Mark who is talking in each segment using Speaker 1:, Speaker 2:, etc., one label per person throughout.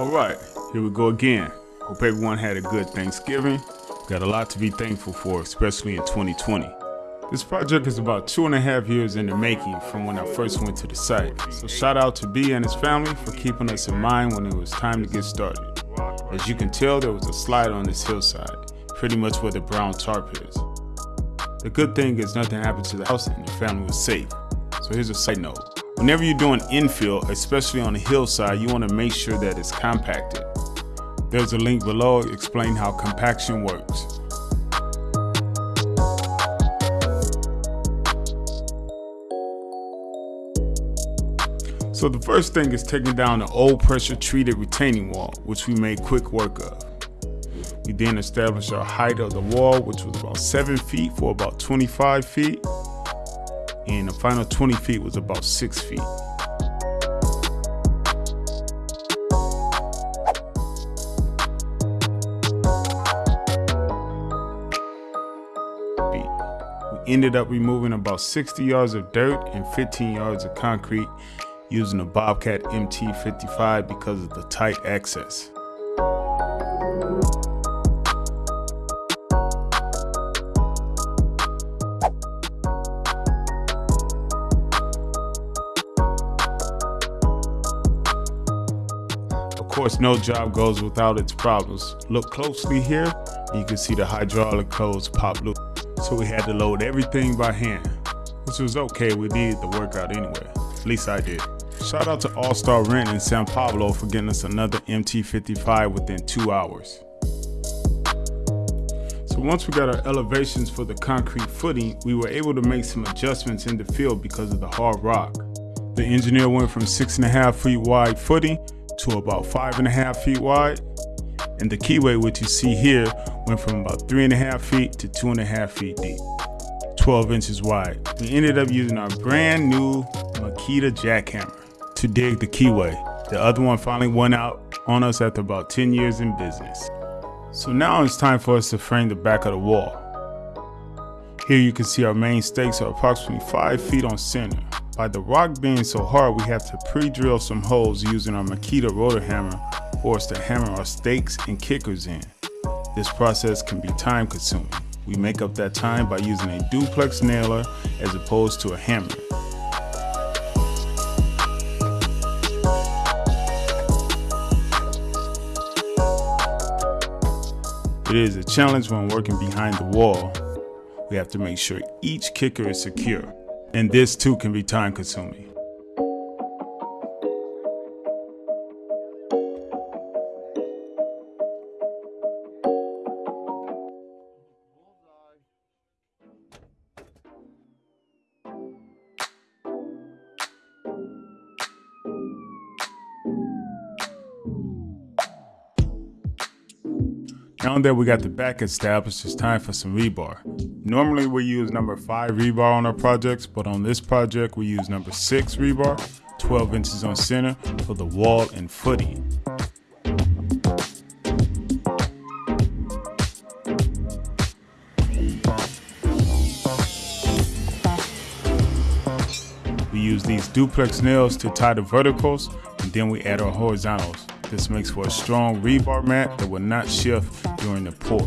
Speaker 1: All right, here we go again. Hope everyone had a good Thanksgiving. Got a lot to be thankful for, especially in 2020. This project is about two and a half years in the making from when I first went to the site. So shout out to B and his family for keeping us in mind when it was time to get started. As you can tell, there was a slide on this hillside, pretty much where the brown tarp is. The good thing is nothing happened to the house and the family was safe. So here's a side note. Whenever you're doing infill, especially on a hillside, you want to make sure that it's compacted. There's a link below explaining how compaction works. So the first thing is taking down the old pressure treated retaining wall, which we made quick work of. We then established our height of the wall, which was about 7 feet for about 25 feet, and the final 20 feet was about 6 feet. We ended up removing about 60 yards of dirt and 15 yards of concrete using a Bobcat MT55 because of the tight access. Course, no job goes without its problems. Look closely here, you can see the hydraulic hose pop loose. So we had to load everything by hand, which was okay, we needed the workout anyway. At least I did. Shout out to All Star Rent in San Pablo for getting us another MT55 within two hours. So once we got our elevations for the concrete footing, we were able to make some adjustments in the field because of the hard rock. The engineer went from six and a half feet wide footing to about five and a half feet wide. And the keyway, which you see here, went from about three and a half feet to two and a half feet deep. 12 inches wide. We ended up using our brand new Makita jackhammer to dig the keyway. The other one finally went out on us after about 10 years in business. So now it's time for us to frame the back of the wall. Here you can see our main stakes are approximately 5 feet on center. By the rock being so hard, we have to pre-drill some holes using our Makita rotor hammer for us to hammer our stakes and kickers in. This process can be time consuming. We make up that time by using a duplex nailer as opposed to a hammer. It is a challenge when working behind the wall. We have to make sure each kicker is secure, and this too can be time consuming. Now that we got the back established, it's time for some rebar. Normally we use number 5 rebar on our projects, but on this project we use number 6 rebar, 12 inches on center for the wall and footing. We use these duplex nails to tie the verticals, and then we add our horizontals. This makes for a strong rebar mat that will not shift during the pour.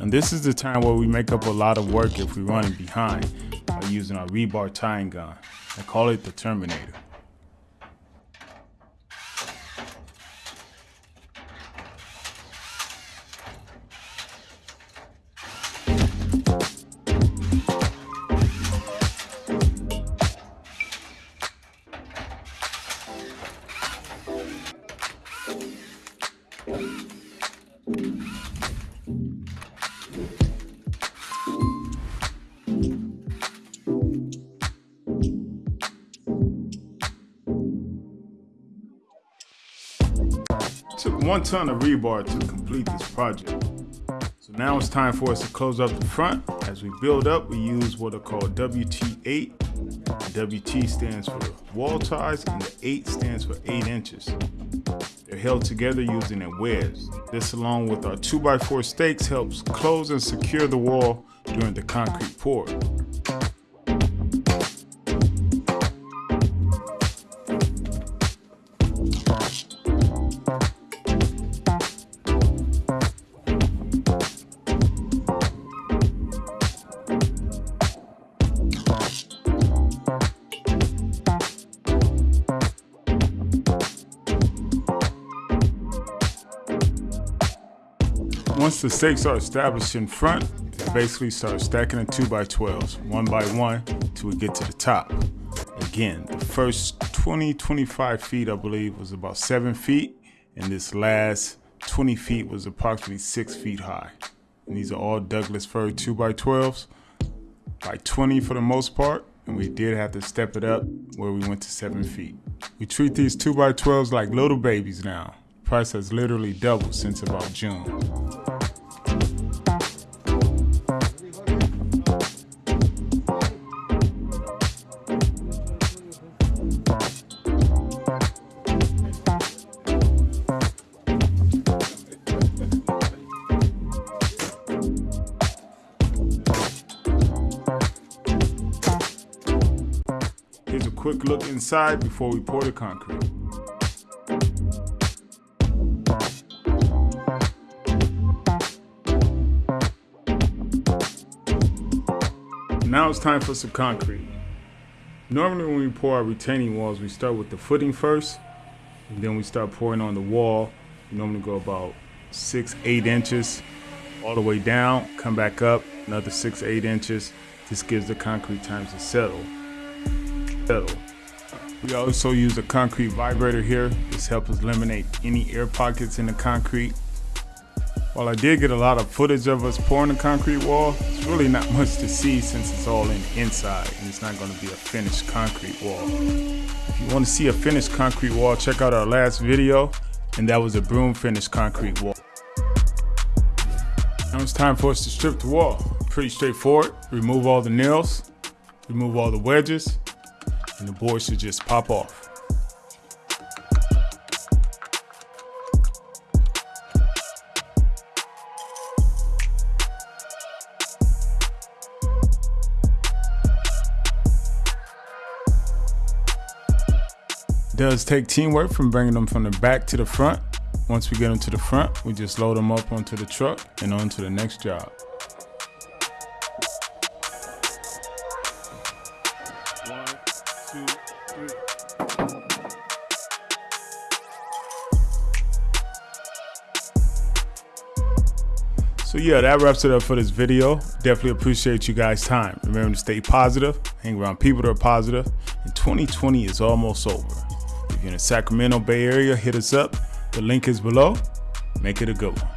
Speaker 1: And this is the time where we make up a lot of work if we're running behind by using our rebar tying gun. I call it the Terminator. Took one ton of rebar to complete this project. So now it's time for us to close up the front. As we build up, we use what are called WT8. The WT stands for wall ties and the 8 stands for 8 inches. They're held together using a wedge. This along with our 2x4 stakes helps close and secure the wall during the concrete pour. Once the stakes are established in front, basically start stacking the 2x12s one by one till we get to the top. Again, the first 20, 25 feet, I believe, was about 7 feet, and this last 20 feet was approximately 6 feet high. And these are all Douglas fir 2x12s, by 20 for the most part, and we did have to step it up where we went to 7 feet. We treat these 2x12s like little babies now. Price has literally doubled since about June. Here's a quick look inside before we pour the concrete. Now it's time for some concrete. Normally when we pour our retaining walls, we start with the footing first, and then we start pouring on the wall. We normally go about six, eight inches all the way down, come back up, another six, eight inches. This gives the concrete time to settle settle. We also use a concrete vibrator here. This helps eliminate any air pockets in the concrete. While I did get a lot of footage of us pouring the concrete wall, it's really not much to see since it's all in inside and it's not gonna be a finished concrete wall. If you wanna see a finished concrete wall, check out our last video and that was a broom finished concrete wall. Now it's time for us to strip the wall. Pretty straightforward. Remove all the nails, remove all the wedges, and the board should just pop off. Does take teamwork from bringing them from the back to the front. Once we get them to the front, we just load them up onto the truck and on to the next job. So yeah, that wraps it up for this video. Definitely appreciate you guys' time. Remember to stay positive, hang around people that are positive, and 2020 is almost over. You're in the Sacramento Bay Area, hit us up. The link is below. Make it a good one.